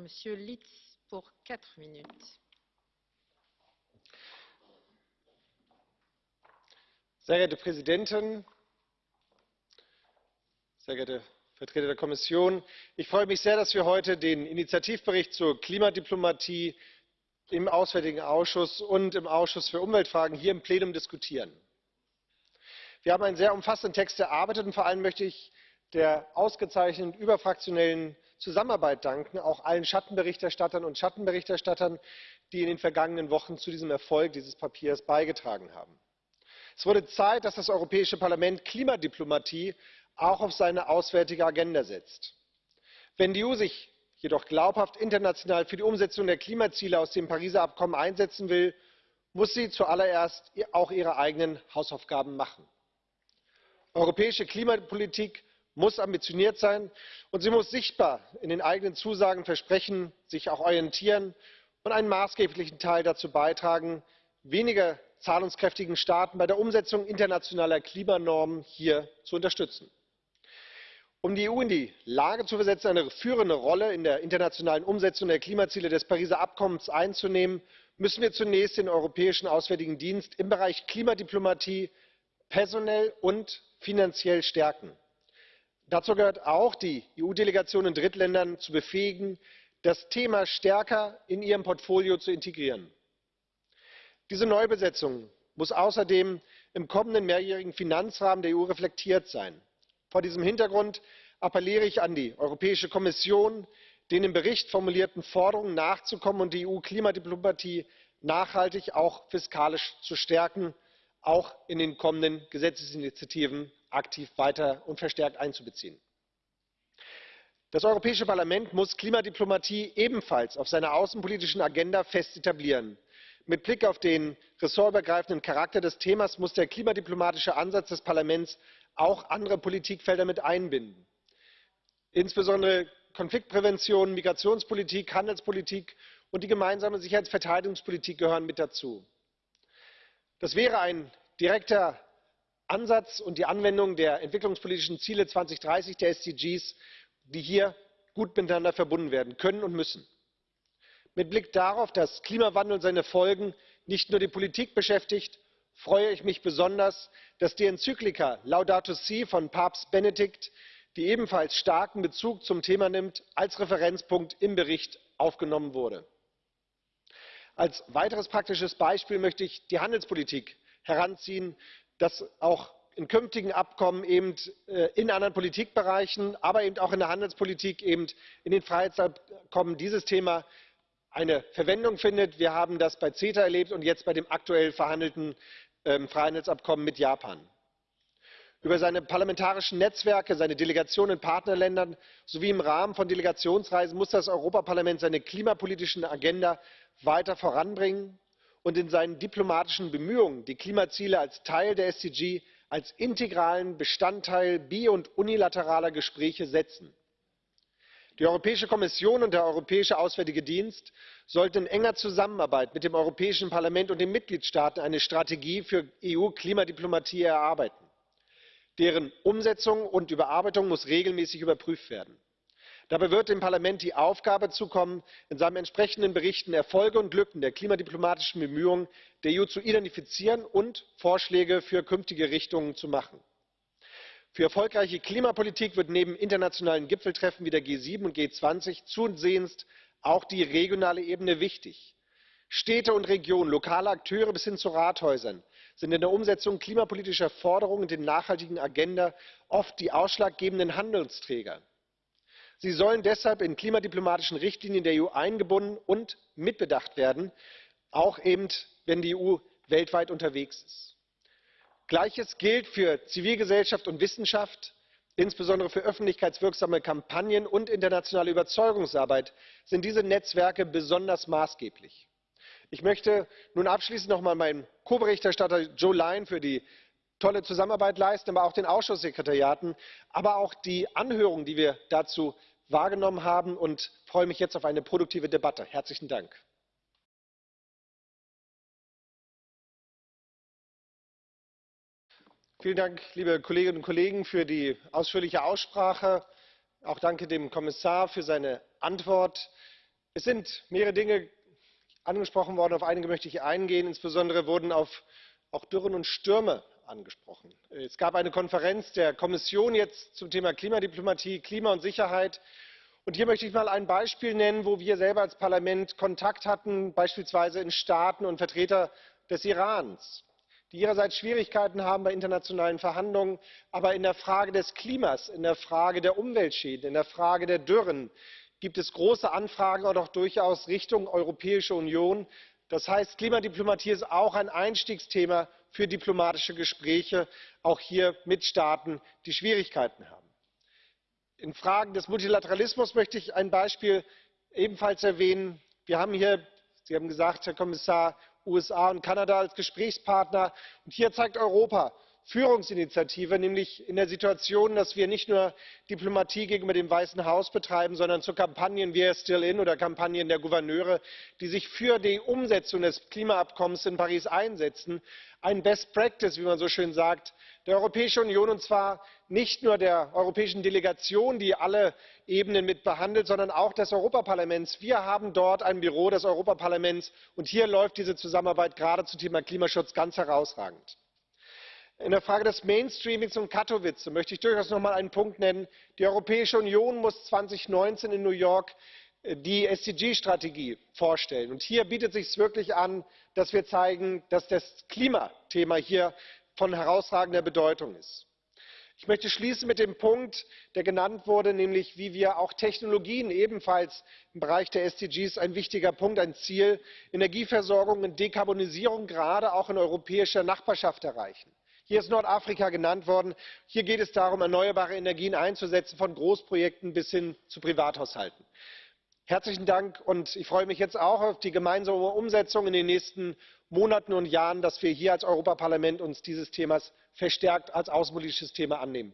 Monsieur Litz pour quatre minutes. Sehr geehrte Präsidentin, sehr geehrte Vertreter der Kommission! Ich freue mich sehr, dass wir heute den Initiativbericht zur Klimadiplomatie im Auswärtigen Ausschuss und im Ausschuss für Umweltfragen hier im Plenum diskutieren. Wir haben einen sehr umfassenden Text erarbeitet und vor allem möchte ich der ausgezeichneten überfraktionellen Zusammenarbeit danken, auch allen Schattenberichterstattern und Schattenberichterstattern, die in den vergangenen Wochen zu diesem Erfolg dieses Papiers beigetragen haben. Es wurde Zeit, dass das Europäische Parlament Klimadiplomatie auch auf seine auswärtige Agenda setzt. Wenn die EU sich jedoch glaubhaft international für die Umsetzung der Klimaziele aus dem Pariser Abkommen einsetzen will, muss sie zuallererst auch ihre eigenen Hausaufgaben machen. Europäische Klimapolitik muss ambitioniert sein und sie muss sichtbar in den eigenen Zusagen, Versprechen sich auch orientieren und einen maßgeblichen Teil dazu beitragen, weniger zahlungskräftigen Staaten bei der Umsetzung internationaler Klimanormen hier zu unterstützen. Um die EU in die Lage zu versetzen, eine führende Rolle in der internationalen Umsetzung der Klimaziele des Pariser Abkommens einzunehmen, müssen wir zunächst den Europäischen Auswärtigen Dienst im Bereich Klimadiplomatie personell und finanziell stärken. Dazu gehört auch, die EU-Delegation in Drittländern zu befähigen, das Thema stärker in ihrem Portfolio zu integrieren. Diese Neubesetzung muss außerdem im kommenden mehrjährigen Finanzrahmen der EU reflektiert sein. Vor diesem Hintergrund appelliere ich an die Europäische Kommission, den im Bericht formulierten Forderungen nachzukommen und die EU-Klimadiplomatie nachhaltig auch fiskalisch zu stärken, auch in den kommenden Gesetzesinitiativen aktiv weiter und verstärkt einzubeziehen. Das Europäische Parlament muss Klimadiplomatie ebenfalls auf seiner außenpolitischen Agenda fest etablieren. Mit Blick auf den ressortübergreifenden Charakter des Themas muss der klimadiplomatische Ansatz des Parlaments auch andere Politikfelder mit einbinden. Insbesondere Konfliktprävention, Migrationspolitik, Handelspolitik und die gemeinsame Sicherheits und Verteidigungspolitik gehören mit dazu. Das wäre ein direkter Ansatz und die Anwendung der entwicklungspolitischen Ziele 2030 der SDGs, die hier gut miteinander verbunden werden können und müssen. Mit Blick darauf, dass Klimawandel und seine Folgen nicht nur die Politik beschäftigt, freue ich mich besonders, dass die Enzyklika Laudato Si von Papst Benedikt, die ebenfalls starken Bezug zum Thema nimmt, als Referenzpunkt im Bericht aufgenommen wurde. Als weiteres praktisches Beispiel möchte ich die Handelspolitik heranziehen, dass auch in künftigen Abkommen eben in anderen Politikbereichen, aber eben auch in der Handelspolitik, eben in den Freihandelsabkommen dieses Thema eine Verwendung findet. Wir haben das bei CETA erlebt und jetzt bei dem aktuell verhandelten Freihandelsabkommen mit Japan. Über seine parlamentarischen Netzwerke, seine Delegationen in Partnerländern sowie im Rahmen von Delegationsreisen muss das Europaparlament seine klimapolitische Agenda weiter voranbringen und in seinen diplomatischen Bemühungen die Klimaziele als Teil der SDG als integralen Bestandteil bi und unilateraler Gespräche setzen. Die Europäische Kommission und der Europäische Auswärtige Dienst sollten in enger Zusammenarbeit mit dem Europäischen Parlament und den Mitgliedstaaten eine Strategie für EU-Klimadiplomatie erarbeiten. Deren Umsetzung und Überarbeitung muss regelmäßig überprüft werden. Dabei wird dem Parlament die Aufgabe zukommen, in seinen entsprechenden Berichten Erfolge und Lücken der klimadiplomatischen Bemühungen der EU zu identifizieren und Vorschläge für künftige Richtungen zu machen. Für erfolgreiche Klimapolitik wird neben internationalen Gipfeltreffen wie der G7 und G20 zusehends auch die regionale Ebene wichtig. Städte und Regionen, lokale Akteure bis hin zu Rathäusern sind in der Umsetzung klimapolitischer Forderungen und der nachhaltigen Agenda oft die ausschlaggebenden Handelsträger. Sie sollen deshalb in klimadiplomatischen Richtlinien der EU eingebunden und mitbedacht werden, auch eben, wenn die EU weltweit unterwegs ist. Gleiches gilt für Zivilgesellschaft und Wissenschaft. Insbesondere für öffentlichkeitswirksame Kampagnen und internationale Überzeugungsarbeit sind diese Netzwerke besonders maßgeblich. Ich möchte nun abschließend noch einmal meinem Ko Berichterstatter Joe Lyon für die tolle Zusammenarbeit leisten, aber auch den Ausschusssekretariaten, aber auch die Anhörung, die wir dazu wahrgenommen haben, und freue mich jetzt auf eine produktive Debatte. Herzlichen Dank. Vielen Dank, liebe Kolleginnen und Kollegen, für die ausführliche Aussprache. Auch danke dem Kommissar für seine Antwort. Es sind mehrere Dinge angesprochen worden, auf einige möchte ich eingehen. Insbesondere wurden auf auch Dürren und Stürme angesprochen. Es gab eine Konferenz der Kommission jetzt zum Thema Klimadiplomatie, Klima und Sicherheit. Und hier möchte ich mal ein Beispiel nennen, wo wir selber als Parlament Kontakt hatten, beispielsweise in Staaten und Vertreter des Irans, die ihrerseits Schwierigkeiten haben bei internationalen Verhandlungen. Aber in der Frage des Klimas, in der Frage der Umweltschäden, in der Frage der Dürren gibt es große Anfragen und auch durchaus Richtung Europäische Union. Das heißt, Klimadiplomatie ist auch ein Einstiegsthema für diplomatische Gespräche, auch hier mit Staaten, die Schwierigkeiten haben. In Fragen des Multilateralismus möchte ich ein Beispiel ebenfalls erwähnen. Wir haben hier, Sie haben gesagt, Herr Kommissar, USA und Kanada als Gesprächspartner. Und hier zeigt Europa Führungsinitiative, nämlich in der Situation, dass wir nicht nur Diplomatie gegenüber dem Weißen Haus betreiben, sondern zu Kampagnen wie Still In oder Kampagnen der Gouverneure, die sich für die Umsetzung des Klimaabkommens in Paris einsetzen, ein Best Practice, wie man so schön sagt, der Europäischen Union, und zwar nicht nur der europäischen Delegation, die alle Ebenen mit behandelt, sondern auch des Europaparlaments. Wir haben dort ein Büro des Europaparlaments, und hier läuft diese Zusammenarbeit gerade zum Thema Klimaschutz ganz herausragend. In der Frage des Mainstreamings und Katowice möchte ich durchaus noch mal einen Punkt nennen. Die Europäische Union muss 2019 in New York äh, die SDG-Strategie vorstellen. Und hier bietet es sich wirklich an, dass wir zeigen, dass das Klimathema hier von herausragender Bedeutung ist. Ich möchte schließen mit dem Punkt, der genannt wurde, nämlich wie wir auch Technologien ebenfalls im Bereich der SDGs ein wichtiger Punkt, ein Ziel, Energieversorgung und Dekarbonisierung gerade auch in europäischer Nachbarschaft erreichen. Hier ist Nordafrika genannt worden. Hier geht es darum, erneuerbare Energien einzusetzen, von Großprojekten bis hin zu Privathaushalten. Herzlichen Dank und ich freue mich jetzt auch auf die gemeinsame Umsetzung in den nächsten Monaten und Jahren, dass wir hier als Europaparlament uns dieses Themas verstärkt als außenpolitisches Thema annehmen.